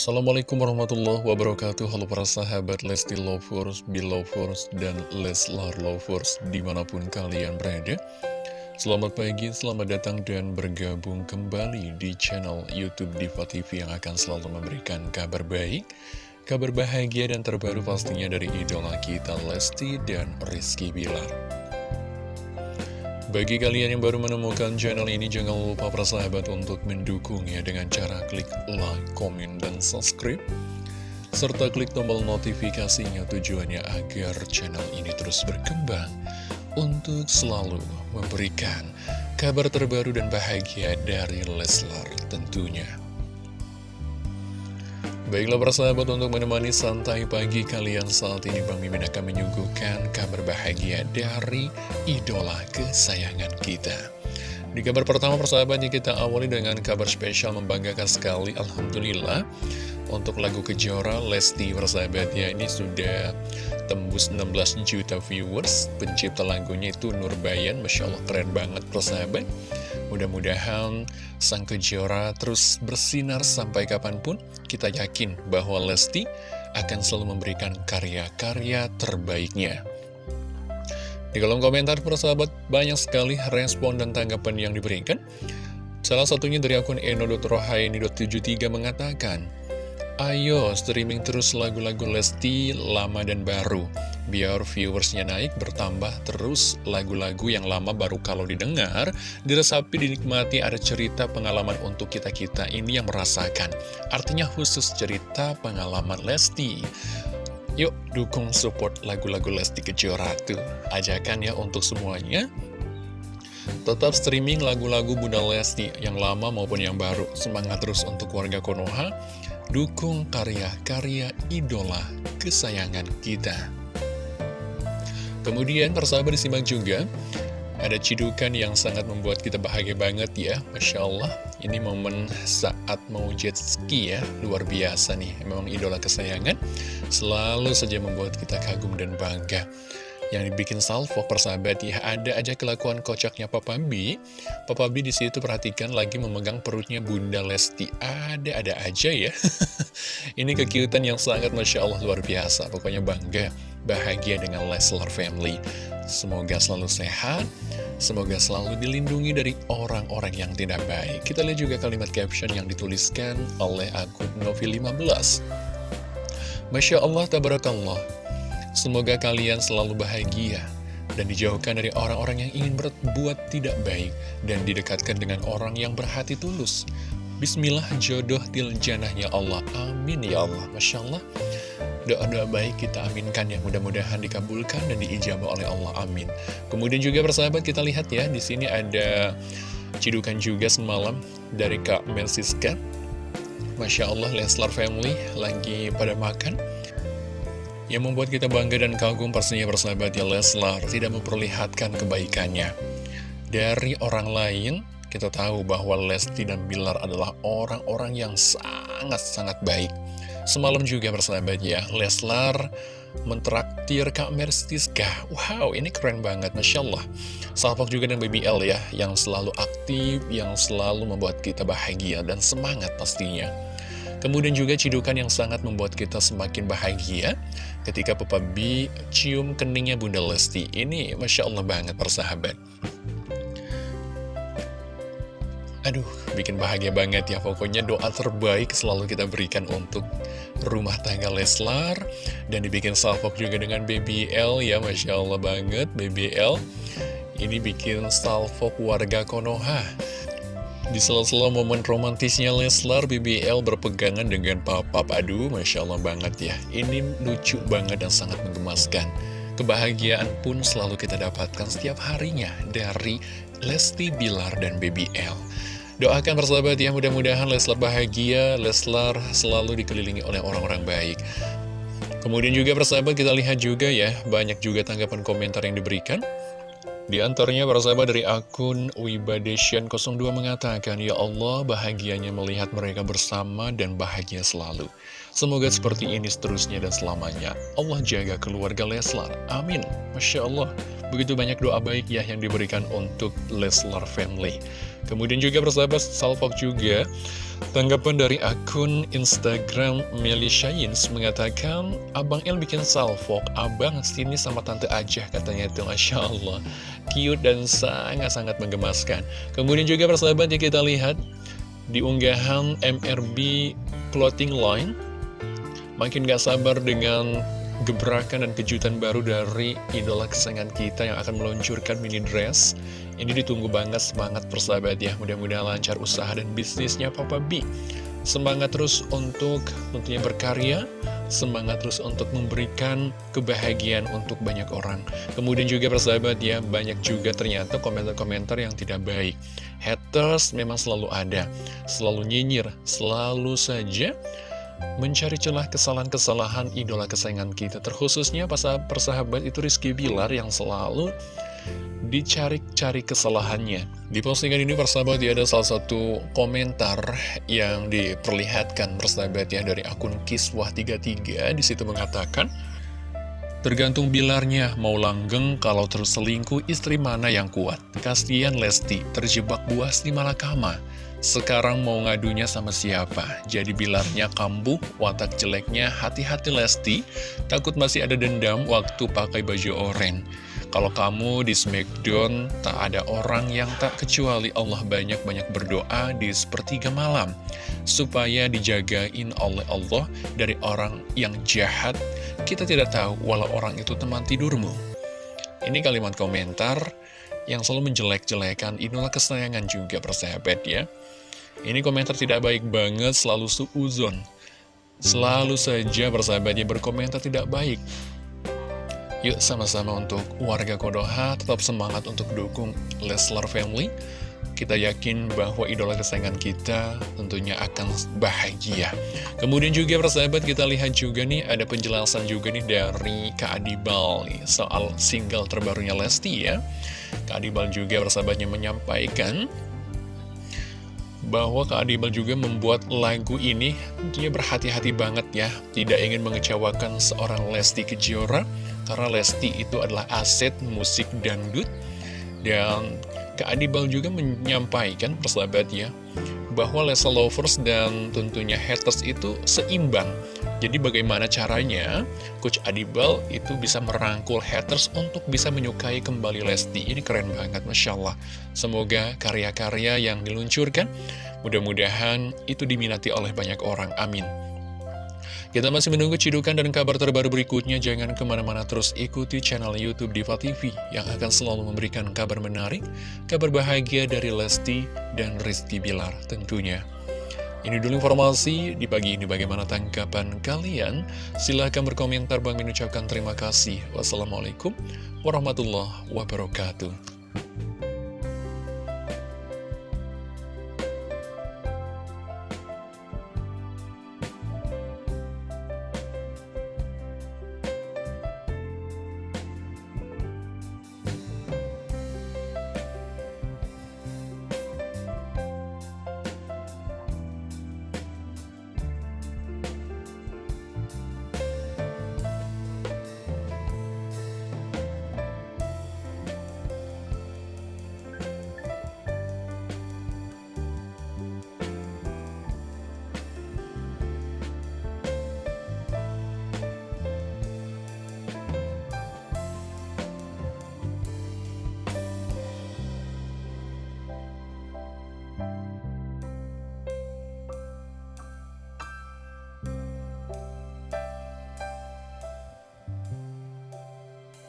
Assalamualaikum warahmatullahi wabarakatuh. Halo para sahabat Lesti Lovers, Belovers, dan Leslar Lovers di mana pun kalian berada. Selamat pagi, selamat datang dan bergabung kembali di channel Youtube Diva TV yang akan selalu memberikan kabar baik Kabar bahagia dan terbaru pastinya dari idola kita Lesti dan Rizky Bilar bagi kalian yang baru menemukan channel ini, jangan lupa persahabat untuk mendukungnya dengan cara klik like, komen, dan subscribe. Serta klik tombol notifikasinya tujuannya agar channel ini terus berkembang untuk selalu memberikan kabar terbaru dan bahagia dari Leslar tentunya. Baiklah persahabat untuk menemani santai pagi kalian saat ini Bang Mimin akan menyuguhkan kabar bahagia dari idola kesayangan kita. Di kabar pertama persahabatnya kita awali dengan kabar spesial membanggakan sekali Alhamdulillah. Untuk lagu Kejora Lesti persahabatnya ini sudah tembus 16 juta viewers. Pencipta lagunya itu Nurbayan Masya Allah keren banget persahabat Mudah-mudahan sang kejora terus bersinar sampai kapan pun. Kita yakin bahwa Lesti akan selalu memberikan karya-karya terbaiknya. Di kolom komentar persahabat banyak sekali respon dan tanggapan yang diberikan. Salah satunya dari akun eno.rohaini.73 mengatakan, Ayo streaming terus lagu-lagu Lesti lama dan baru Biar viewersnya naik bertambah terus lagu-lagu yang lama baru kalau didengar Diresapi dinikmati ada cerita pengalaman untuk kita-kita. Ini yang merasakan. Artinya khusus cerita pengalaman Lesti. Yuk dukung support lagu-lagu Lesti Kejora tuh. Ajakan ya untuk semuanya. Tetap streaming lagu-lagu Bunda Lesti yang lama maupun yang baru. Semangat terus untuk warga Konoha. Dukung karya-karya idola kesayangan kita. Kemudian persahabat disimak juga ada cidukan yang sangat membuat kita bahagia banget ya Masya Allah. Ini momen saat mau jet ski ya Luar biasa nih. Memang idola kesayangan Selalu saja membuat kita kagum dan bangga. Yang dibikin salvo persahabat ya ada aja kelakuan kocaknya Papa B Papa B di situ perhatikan lagi memegang perutnya Bunda Lesti. Ada-ada aja ya. Ini kekiutan yang sangat Masya Allah luar biasa pokoknya bangga bahagia dengan Leslar family semoga selalu sehat Semoga selalu dilindungi dari orang-orang yang tidak baik. Kita lihat juga kalimat caption yang dituliskan oleh akun Novi15. Masya Allah, tabarakallah. Semoga kalian selalu bahagia dan dijauhkan dari orang-orang yang ingin berbuat tidak baik dan didekatkan dengan orang yang berhati tulus. Bismillah jodoh tiljanahnya Allah. Amin ya Allah. Masya Allah. Doa-doa baik kita aminkan ya. Mudah-mudahan dikabulkan dan diijabah oleh Allah. Amin. Kemudian juga persahabat kita lihat ya. Di sini ada cidukan juga semalam dari Kak Melsiska. Masya Allah Leslar Family lagi pada makan. Yang membuat kita bangga dan kagum pastinya persahabat ya Leslar tidak memperlihatkan kebaikannya. Dari orang lain, kita tahu bahwa Lesti dan Bilar adalah orang-orang yang sangat-sangat baik. Semalam juga persahabat ya, Leslar mentraktir Kak Merstiska. Wow, ini keren banget, Masya Allah. Salpok juga dengan BBL ya, yang selalu aktif, yang selalu membuat kita bahagia dan semangat pastinya. Kemudian juga cidukan yang sangat membuat kita semakin bahagia ketika Papa B cium keningnya Bunda Lesti. Ini Masya Allah banget persahabat. Aduh, bikin bahagia banget ya. Pokoknya doa terbaik selalu kita berikan untuk rumah tangga Leslar. Dan dibikin salvok juga dengan BBL ya, Masya Allah banget BBL. Ini bikin salvok warga Konoha. Di sela-sela momen romantisnya Leslar, BBL berpegangan dengan papa Aduh, Masya Allah banget ya. Ini lucu banget dan sangat menggemaskan. Kebahagiaan pun selalu kita dapatkan setiap harinya dari Lesti Bilar dan BBL. Doakan persahabat ya, mudah-mudahan Leslar bahagia, Leslar selalu dikelilingi oleh orang-orang baik. Kemudian juga persahabat kita lihat juga ya, banyak juga tanggapan komentar yang diberikan. Di antaranya para sahabat dari akun Wibadeshan02 mengatakan, Ya Allah, bahagianya melihat mereka bersama dan bahagia selalu. Semoga seperti ini seterusnya dan selamanya. Allah jaga keluarga Leslar. Amin. Masya Allah. Begitu banyak doa baik ya yang diberikan untuk Leslar family. Kemudian juga persahabat Salfok juga Tanggapan dari akun Instagram Melisha Yins mengatakan, Abang El bikin salvok, abang sini sama tante aja katanya itu Masya Allah. Cute dan sangat-sangat menggemaskan. Kemudian juga persahabat ya kita lihat di unggahan MRB Clothing Line. Makin gak sabar dengan gebrakan dan kejutan baru dari idola kesayangan kita yang akan meluncurkan mini dress. Ini ditunggu banget semangat persahabat ya, mudah-mudahan lancar usaha dan bisnisnya Papa B. Semangat terus untuk tentunya berkarya, semangat terus untuk memberikan kebahagiaan untuk banyak orang. Kemudian juga persahabat ya, banyak juga ternyata komentar-komentar yang tidak baik. Haters memang selalu ada, selalu nyinyir, selalu saja mencari celah kesalahan-kesalahan idola kesayangan kita terkhususnya pas persahabat itu Rizky Bilar yang selalu dicari-cari kesalahannya di postingan ini persahabat ya ada salah satu komentar yang diperlihatkan persahabat ya dari akun Kiswah33 di situ mengatakan Tergantung bilarnya, mau langgeng kalau terus selingkuh istri mana yang kuat. Kasian Lesti, terjebak buas di malakama. Sekarang mau ngadunya sama siapa? Jadi bilarnya kambuh, watak jeleknya hati-hati Lesti, takut masih ada dendam waktu pakai baju oranye. Kalau kamu di Smackdown, tak ada orang yang tak kecuali Allah banyak-banyak berdoa di sepertiga malam. Supaya dijagain oleh Allah dari orang yang jahat, kita tidak tahu walau orang itu teman tidurmu. Ini kalimat komentar yang selalu menjelek-jelekan idola kesayangan juga persahabat ya. Ini komentar tidak baik banget, selalu suuzon. Selalu saja bersahabatnya berkomentar tidak baik. Yuk sama-sama untuk warga Kodoha tetap semangat untuk dukung Leslar Family. Kita yakin bahwa idola kesayangan kita tentunya akan bahagia. Kemudian juga persahabat kita lihat juga nih ada penjelasan juga nih dari Kak Adibal nih, soal single terbarunya Lesti ya. Kak Adibal juga persahabatnya menyampaikan bahwa Kak Adibal juga membuat lagu ini dia berhati-hati banget ya tidak ingin mengecewakan seorang Lesti Kejora karena Lesti itu adalah aset musik dangdut. Dan Kak Adibal juga menyampaikan persahabat ya bahwa Lesa Lovers dan tentunya haters itu seimbang jadi bagaimana caranya Coach Adibal itu bisa merangkul haters untuk bisa menyukai kembali Lesti. Ini keren banget, Masya Allah. Semoga karya-karya yang diluncurkan, mudah-mudahan itu diminati oleh banyak orang. Amin. Kita masih menunggu cidukan dan kabar terbaru berikutnya. Jangan ke mana-mana terus ikuti channel Youtube Diva TV yang akan selalu memberikan kabar menarik, kabar bahagia dari Lesti dan Rizky Bilar tentunya. Ini dulu informasi di pagi ini bagaimana tanggapan kalian. Silahkan berkomentar, Bang mengucapkan terima kasih. Wassalamualaikum warahmatullahi wabarakatuh.